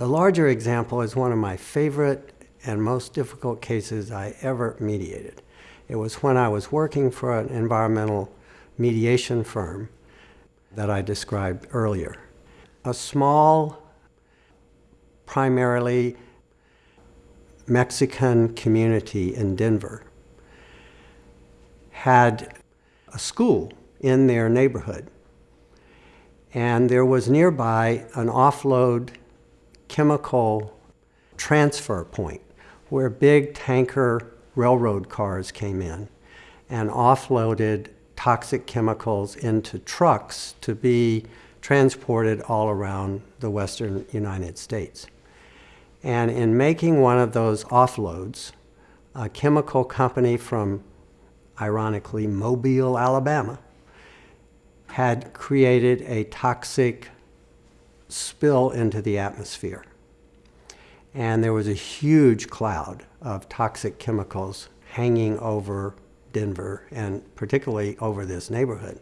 The larger example is one of my favorite and most difficult cases I ever mediated. It was when I was working for an environmental mediation firm that I described earlier. A small, primarily Mexican community in Denver had a school in their neighborhood. And there was nearby an offload chemical transfer point where big tanker railroad cars came in and offloaded toxic chemicals into trucks to be transported all around the western United States. And in making one of those offloads, a chemical company from, ironically, Mobile, Alabama, had created a toxic spill into the atmosphere. And there was a huge cloud of toxic chemicals hanging over Denver and particularly over this neighborhood.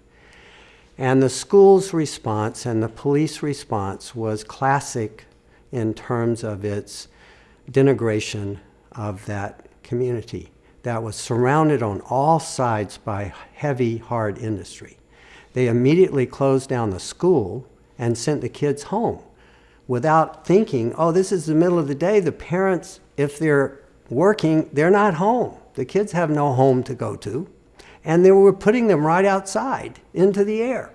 And the school's response and the police response was classic in terms of its denigration of that community that was surrounded on all sides by heavy, hard industry. They immediately closed down the school and sent the kids home without thinking, oh, this is the middle of the day. The parents, if they're working, they're not home. The kids have no home to go to. And they were putting them right outside into the air.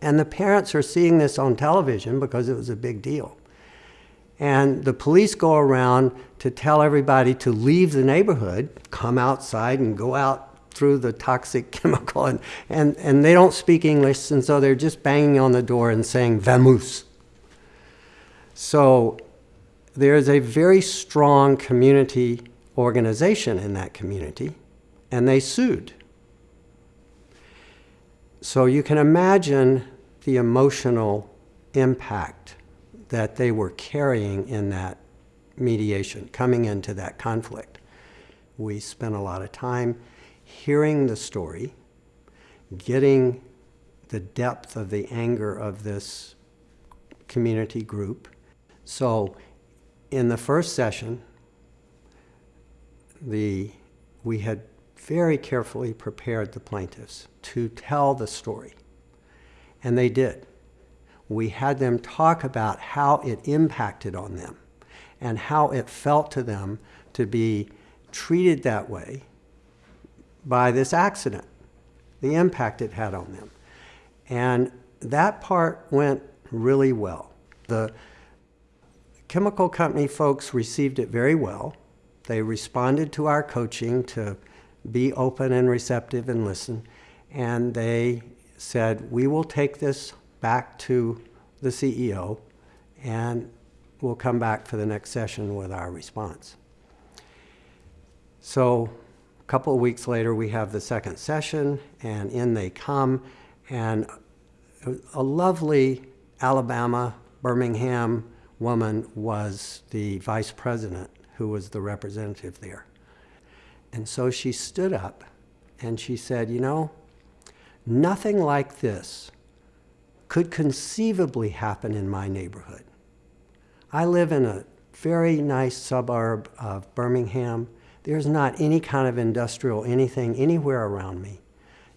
And the parents are seeing this on television because it was a big deal. And the police go around to tell everybody to leave the neighborhood, come outside and go out through the toxic chemical. And, and, and they don't speak English, and so they're just banging on the door and saying, Vamos. So there's a very strong community organization in that community, and they sued. So you can imagine the emotional impact that they were carrying in that mediation, coming into that conflict. We spent a lot of time hearing the story, getting the depth of the anger of this community group. So in the first session, the, we had very carefully prepared the plaintiffs to tell the story, and they did we had them talk about how it impacted on them and how it felt to them to be treated that way by this accident, the impact it had on them. And that part went really well. The chemical company folks received it very well. They responded to our coaching to be open and receptive and listen. And they said, we will take this back to the CEO, and we'll come back for the next session with our response. So couple of weeks later, we have the second session, and in they come, and a lovely Alabama, Birmingham woman was the vice president who was the representative there. And so she stood up and she said, you know, nothing like this could conceivably happen in my neighborhood. I live in a very nice suburb of Birmingham. There's not any kind of industrial anything anywhere around me.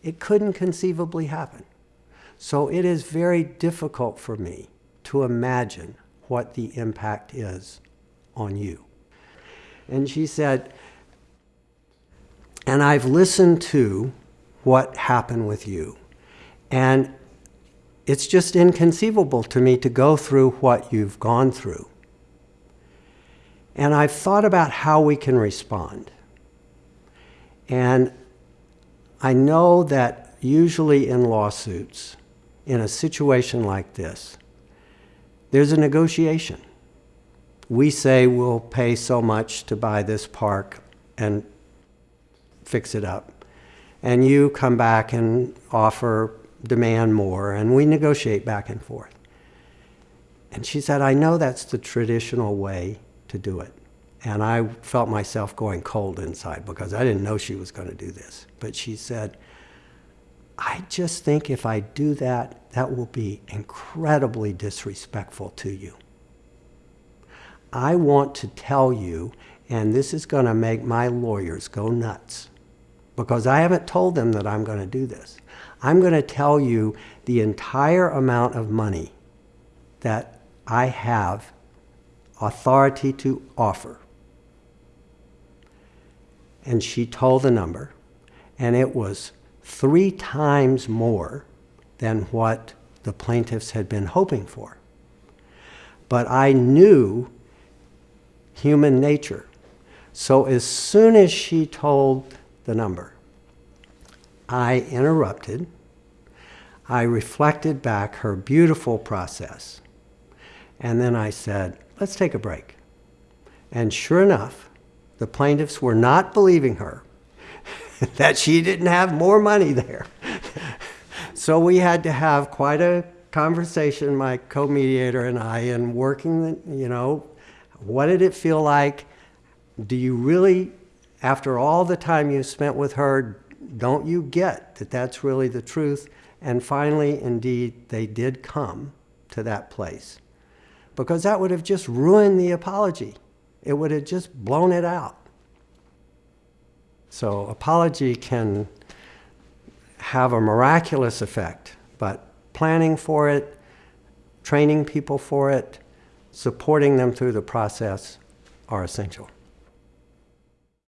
It couldn't conceivably happen. So it is very difficult for me to imagine what the impact is on you. And she said, and I've listened to what happened with you. And it's just inconceivable to me to go through what you've gone through. And I've thought about how we can respond. And I know that usually in lawsuits, in a situation like this, there's a negotiation. We say we'll pay so much to buy this park and fix it up. And you come back and offer demand more, and we negotiate back and forth. And she said, I know that's the traditional way to do it. And I felt myself going cold inside because I didn't know she was going to do this. But she said, I just think if I do that, that will be incredibly disrespectful to you. I want to tell you, and this is going to make my lawyers go nuts because I haven't told them that I'm going to do this. I'm going to tell you the entire amount of money that I have authority to offer. And she told the number, and it was three times more than what the plaintiffs had been hoping for. But I knew human nature. So as soon as she told the number, I interrupted. I reflected back her beautiful process. And then I said, let's take a break. And sure enough, the plaintiffs were not believing her that she didn't have more money there. so we had to have quite a conversation, my co-mediator and I, and working, you know, what did it feel like? Do you really, after all the time you spent with her, don't you get that that's really the truth? And finally, indeed, they did come to that place. Because that would have just ruined the apology. It would have just blown it out. So apology can have a miraculous effect, but planning for it, training people for it, supporting them through the process are essential.